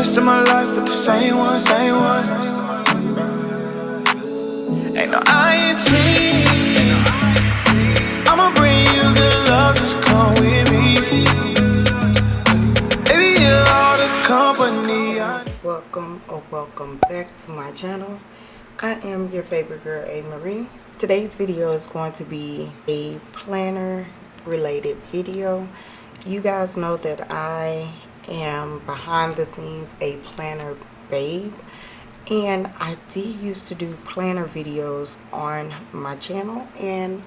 of my life with the same one, same one. Ain't no INT. I'ma bring you good love, just come with me. Baby, you're all the company. Welcome or welcome back to my channel i am your favorite girl a marie today's video is going to be a planner related video you guys know that i am behind the scenes a planner babe and I did used to do planner videos on my channel and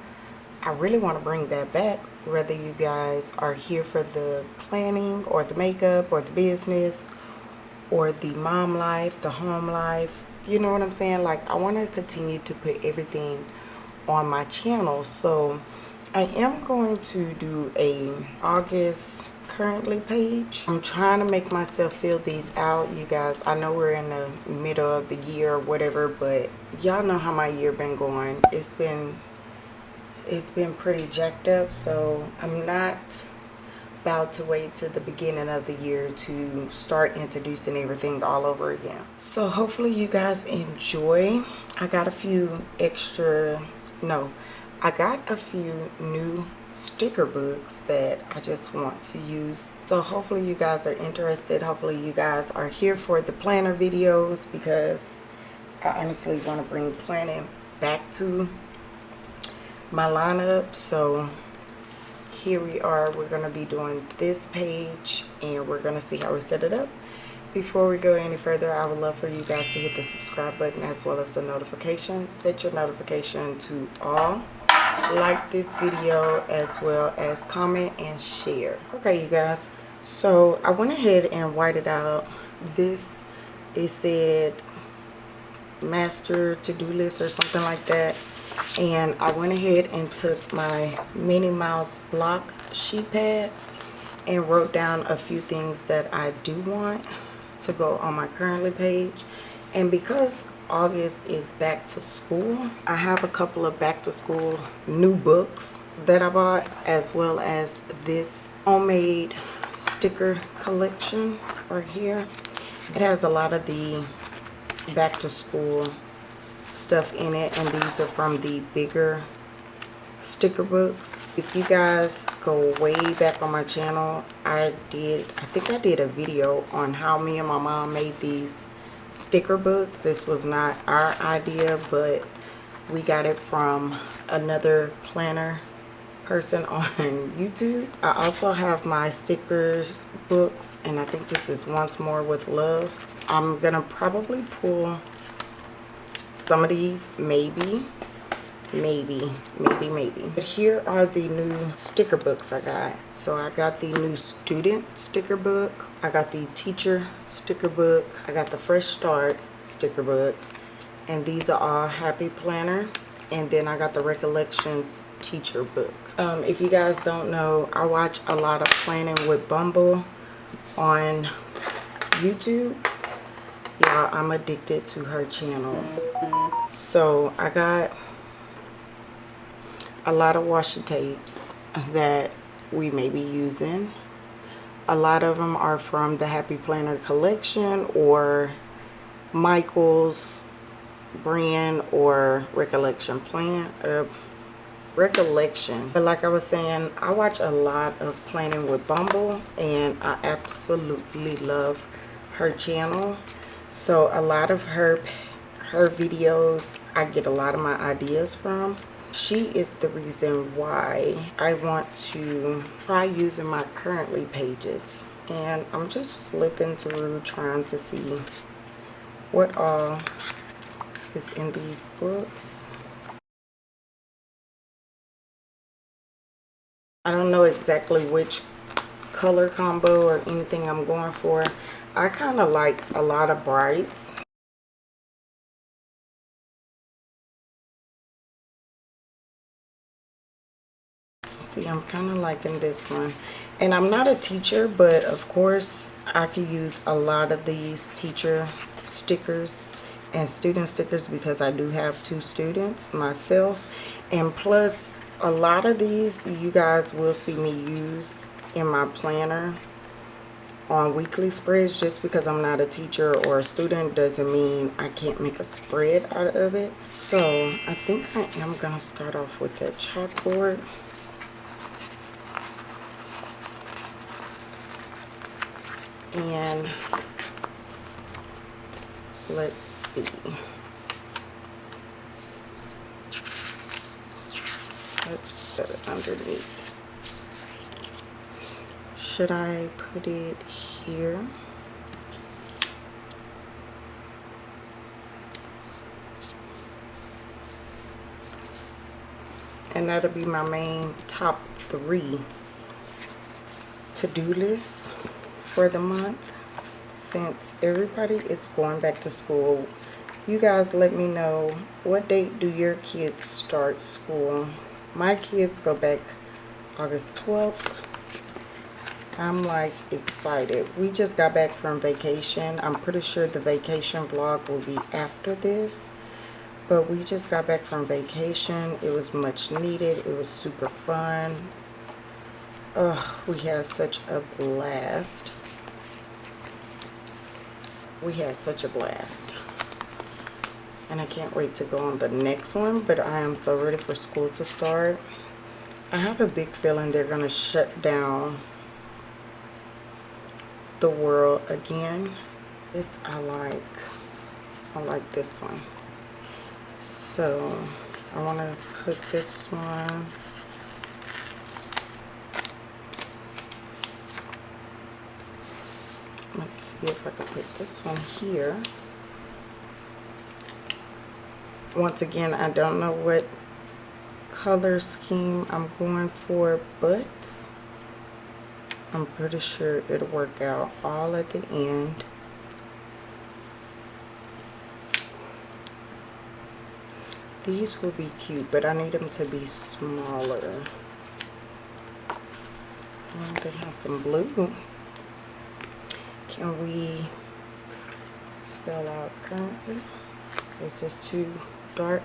I really want to bring that back whether you guys are here for the planning or the makeup or the business or the mom life, the home life, you know what I'm saying? Like I want to continue to put everything on my channel. So I am going to do a August currently page. I'm trying to make myself fill these out, you guys. I know we're in the middle of the year or whatever, but y'all know how my year been going. It's been it's been pretty jacked up, so I'm not about to wait to the beginning of the year to start introducing everything all over again. So hopefully you guys enjoy. I got a few extra, no, I got a few new sticker books that I just want to use. So hopefully you guys are interested. Hopefully you guys are here for the planner videos because I honestly want to bring planning back to my lineup. So here we are. We're going to be doing this page and we're going to see how we set it up. Before we go any further, I would love for you guys to hit the subscribe button as well as the notification. Set your notification to all like this video as well as comment and share. Okay you guys. So i went ahead and whited out this. It said master to-do list or something like that. And i went ahead and took my minnie mouse block sheet pad and wrote down a few things that i do want to go on my currently page. And because August is back to school. I have a couple of back to school new books that I bought as well as this homemade sticker collection right here. It has a lot of the back to school stuff in it and these are from the bigger sticker books if you guys go way back on my channel i did i think i did a video on how me and my mom made these sticker books. This was not our idea, but we got it from another planner person on YouTube. I also have my stickers books, and I think this is Once More with Love. I'm going to probably pull some of these, maybe maybe maybe maybe. But here are the new sticker books i got. So i got the new student sticker book. I got the teacher sticker book. I got the fresh start sticker book. And these are all happy planner. And then i got the recollections teacher book. Um, if you guys don't know i watch a lot of planning with bumble on youtube. Yeah i'm addicted to her channel. So i got a lot of washi tapes that we may be using. A lot of them are from the Happy Planner collection or Michael's brand or Recollection Plan uh, Recollection. But like I was saying, I watch a lot of Planning with Bumble and I absolutely love her channel. So a lot of her her videos I get a lot of my ideas from she is the reason why I want to try using my currently pages. And I'm just flipping through trying to see what all is in these books. I don't know exactly which color combo or anything I'm going for. I kind of like a lot of brights see i'm kind of liking this one and i'm not a teacher but of course i could use a lot of these teacher stickers and student stickers because i do have two students myself and plus a lot of these you guys will see me use in my planner on weekly spreads just because I'm not a teacher or a student doesn't mean I can't make a spread out of it. So I think I am going to start off with that chalkboard. And let's see. Let's put it underneath. Should I put it here? And that'll be my main top three to-do list for the month. Since everybody is going back to school, you guys let me know what date do your kids start school. My kids go back August 12th I'm like excited. We just got back from vacation. I'm pretty sure the vacation vlog will be after this. But we just got back from vacation. It was much needed. It was super fun. Oh, we had such a blast. We had such a blast. And I can't wait to go on the next one. But I am so ready for school to start. I have a big feeling they're going to shut down the world again this I like I like this one so I want to put this one let's see if I can put this one here once again I don't know what color scheme I'm going for but I'm pretty sure it'll work out all at the end. These will be cute, but I need them to be smaller. Oh, they have some blue. Can we spell out currently? Is this too dark?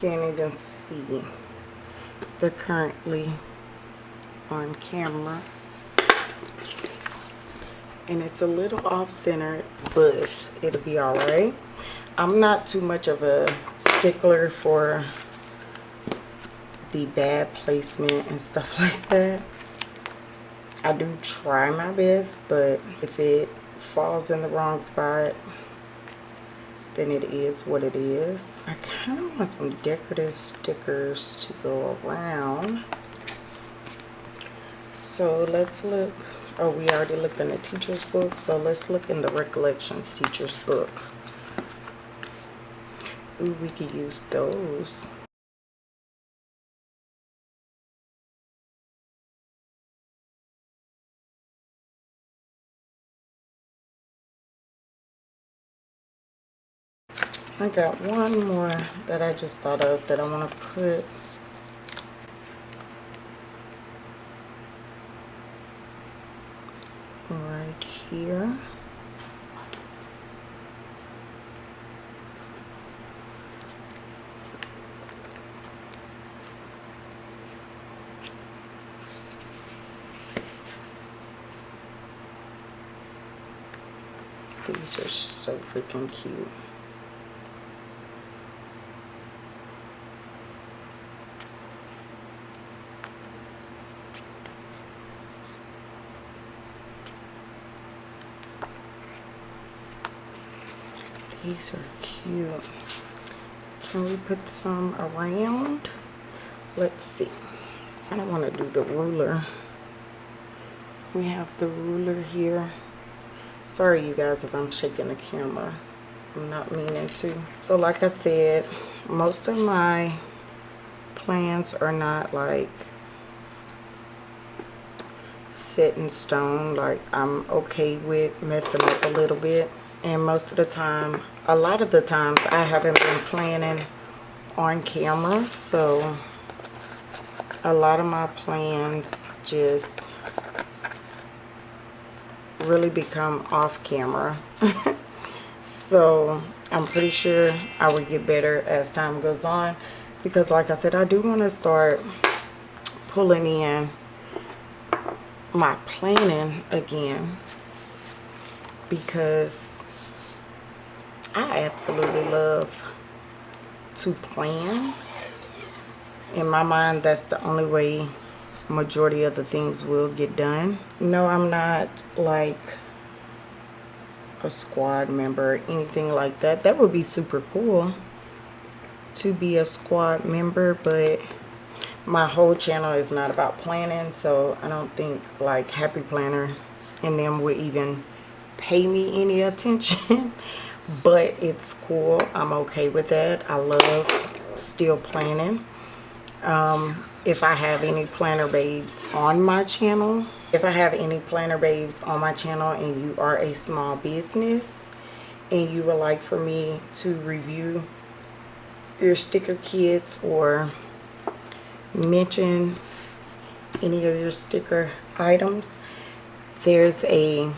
can't even see the currently on camera and it's a little off center but it'll be all right i'm not too much of a stickler for the bad placement and stuff like that i do try my best but if it falls in the wrong spot then it is what it is. I kind of want some decorative stickers to go around. So let's look. Oh, we already looked in the teacher's book. So let's look in the recollections teacher's book. Ooh, we could use those. I got one more that I just thought of that I want to put right here. These are so freaking cute. These are cute. Can we put some around? Let's see. I don't want to do the ruler. We have the ruler here. Sorry you guys if I'm shaking the camera. I'm not meaning to. So like I said, most of my plans are not like set in stone. Like I'm okay with messing up a little bit. And most of the time a lot of the times I haven't been planning on camera so a lot of my plans just really become off camera. so I'm pretty sure I will get better as time goes on. Because like I said, I do want to start pulling in my planning again. Because I absolutely love to plan. In my mind, that's the only way majority of the things will get done. No, I'm not like a squad member or anything like that. That would be super cool to be a squad member, but my whole channel is not about planning, so I don't think like Happy Planner and them would even pay me any attention. but it's cool. I'm okay with that. I love still planning um, if I have any planner babes on my channel. If I have any planner babes on my channel and you are a small business and you would like for me to review your sticker kits or mention any of your sticker items, there's a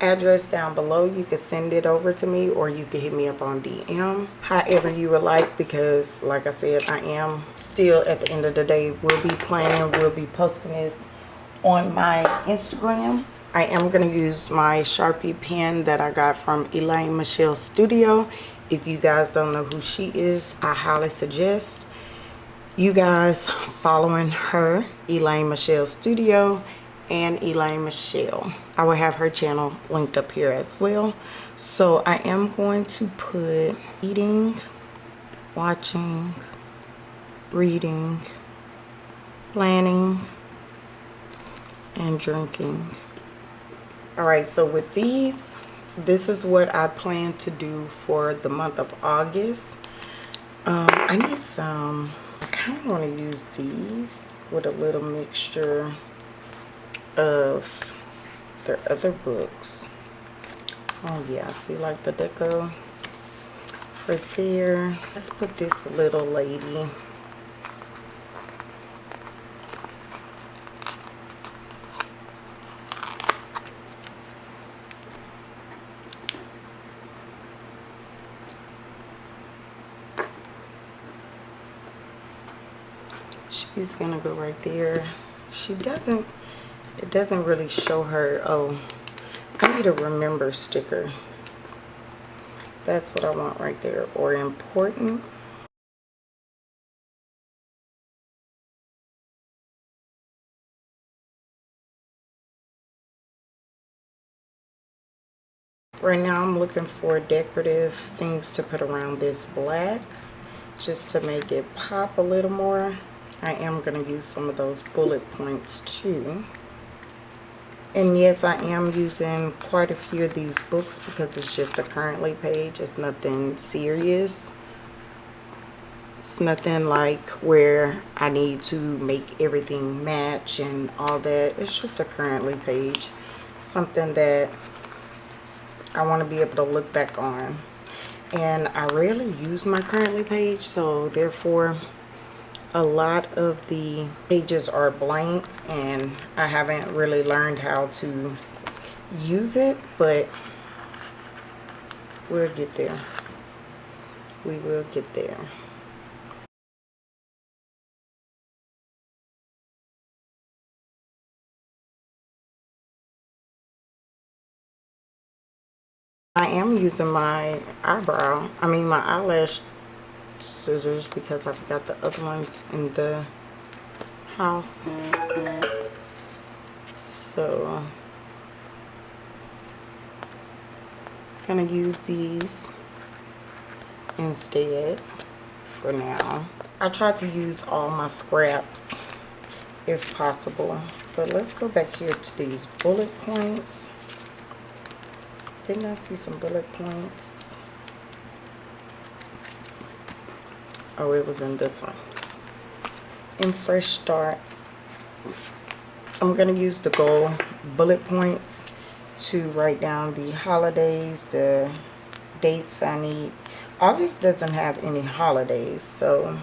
address down below. You can send it over to me or you can hit me up on dm however you would like because like i said i am still at the end of the day will be planning will be posting this on my instagram. I am going to use my sharpie pen that i got from elaine michelle studio. If you guys don't know who she is i highly suggest you guys following her elaine michelle studio and Elaine Michelle. I will have her channel linked up here as well. So I am going to put eating, watching, reading, planning, and drinking. Alright, so with these, this is what I plan to do for the month of August. Um, I need some, I kind of want to use these with a little mixture of their other books. Oh yeah, I see like the deco for there. Let's put this little lady. She's gonna go right there. She doesn't it doesn't really show her oh I need a remember sticker. That's what I want right there or important. Right now I'm looking for decorative things to put around this black just to make it pop a little more. I am going to use some of those bullet points too and yes I am using quite a few of these books because it's just a currently page. It's nothing serious. It's nothing like where I need to make everything match and all that. It's just a currently page. Something that I want to be able to look back on. And I rarely use my currently page so therefore a lot of the pages are blank and I haven't really learned how to use it but we'll get there. We will get there. I am using my eyebrow I mean my eyelash scissors because I forgot the other ones in the house. So, I'm gonna use these instead for now. I try to use all my scraps if possible. But let's go back here to these bullet points. Didn't I see some bullet points? Oh it was in this one. In fresh start I'm going to use the gold bullet points to write down the holidays the dates I need. August doesn't have any holidays so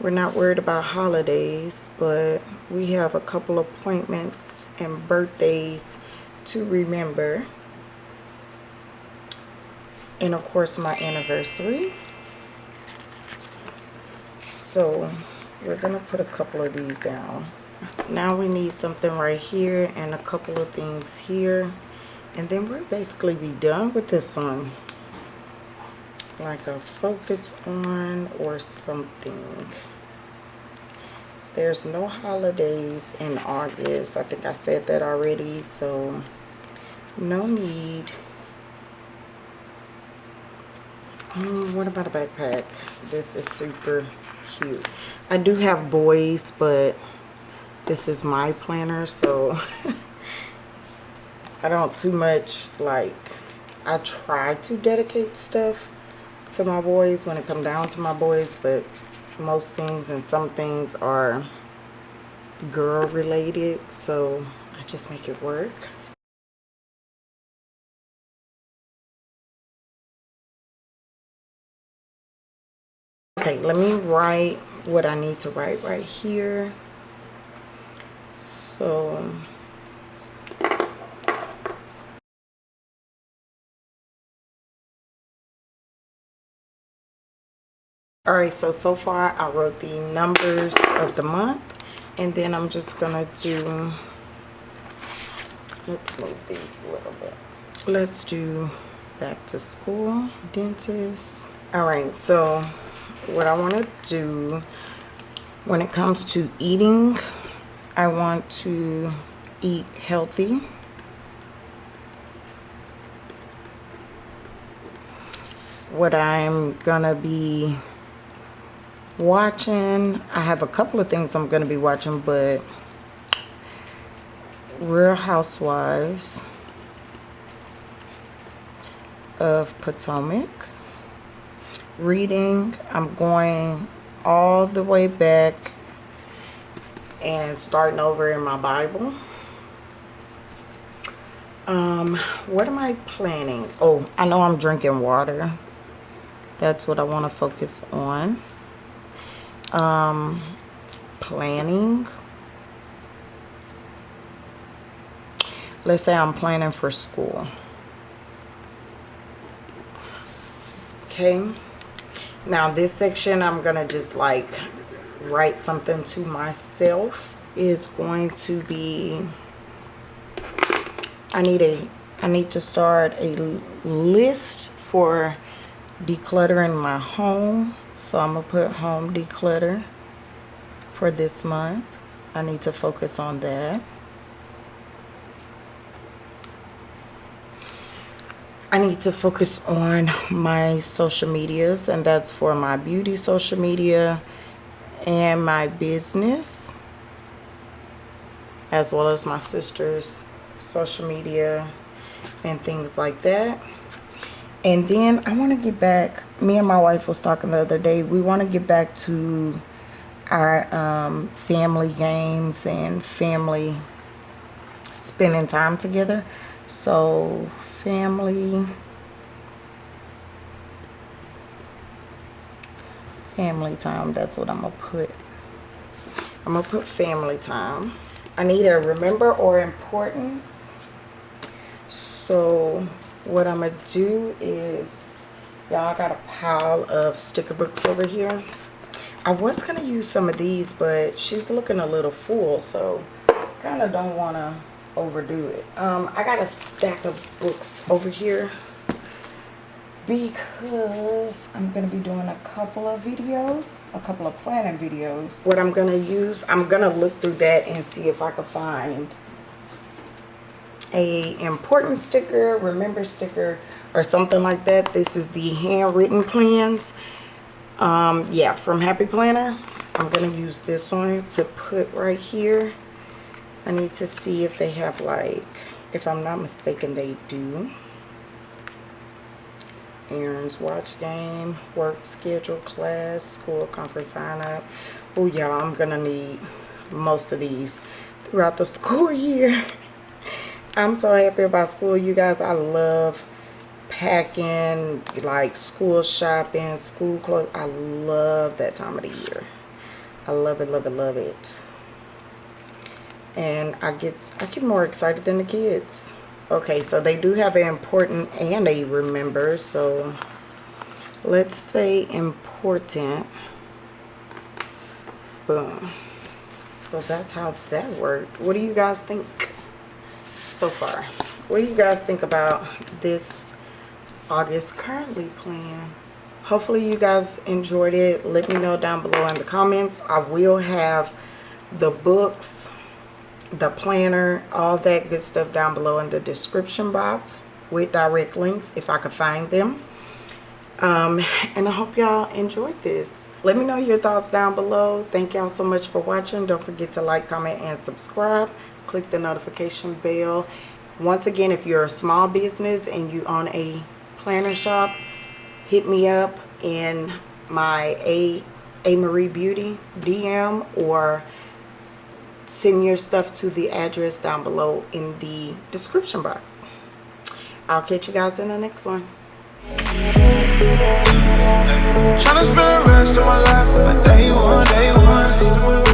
we're not worried about holidays but we have a couple appointments and birthdays to remember. And of course my anniversary so we're gonna put a couple of these down. Now we need something right here and a couple of things here. And then we'll basically be done with this one. Like a focus on or something. There's no holidays in August. I think I said that already so no need. Oh, what about a backpack? This is super cute. I do have boys but this is my planner so I don't too much like I try to dedicate stuff to my boys when it come down to my boys but most things and some things are girl related so I just make it work okay let me write what I need to write right here. So um, all right so so far i wrote the numbers of the month and then i'm just gonna do let's move these a little bit. Let's do back to school dentist. All right so what i want to do when it comes to eating i want to eat healthy. What i'm gonna be watching i have a couple of things i'm to be watching but real housewives of potomac reading i'm going all the way back and starting over in my bible um what am i planning oh i know i'm drinking water that's what i want to focus on um, planning. Let's say I'm planning for school. Okay. Now this section I'm going to just like write something to myself is going to be I need a I need to start a list for decluttering my home so I'm to put home declutter for this month. I need to focus on that. I need to focus on my social medias and that's for my beauty social media and my business as well as my sister's social media and things like that. And then I want to get back me and my wife was talking the other day we want to get back to our um, family games and family spending time together. So family. Family time that's what I'm gonna put. I'm gonna put family time. I need a remember or important? So what I'm gonna do is y'all got a pile of sticker books over here. I was gonna use some of these but she's looking a little full so kind of don't want to overdo it um, I got a stack of books over here because I'm going to be doing a couple of videos, a couple of planning videos. What I'm going to use, I'm going to look through that and see if I can find a important sticker, remember sticker, or something like that. This is the handwritten plans. Um, yeah, from Happy Planner. I'm going to use this one to put right here. I need to see if they have like, if I'm not mistaken, they do. Aaron's watch game, work schedule, class, school conference sign up. Oh, y'all, I'm to need most of these throughout the school year. I'm so happy about school, you guys. I love packing, like school shopping, school clothes. I love that time of the year. I love it, love it, love it. And I get I get more excited than the kids. Okay, so they do have an important and a remember. So let's say important. Boom. So that's how that worked. What do you guys think so far? What do you guys think about this August currently plan? Hopefully you guys enjoyed it. Let me know down below in the comments. I will have the books, the planner, all that good stuff down below in the description box with direct links if I can find them. Um, and I hope y'all enjoyed this. Let me know your thoughts down below. Thank y'all so much for watching. Don't forget to like, comment, and subscribe. Click the notification bell. Once again, if you're a small business and you own a planner shop, hit me up in my A, a Marie Beauty DM or send your stuff to the address down below in the description box. I'll catch you guys in the next one. Spend the rest of my life with day one, day one.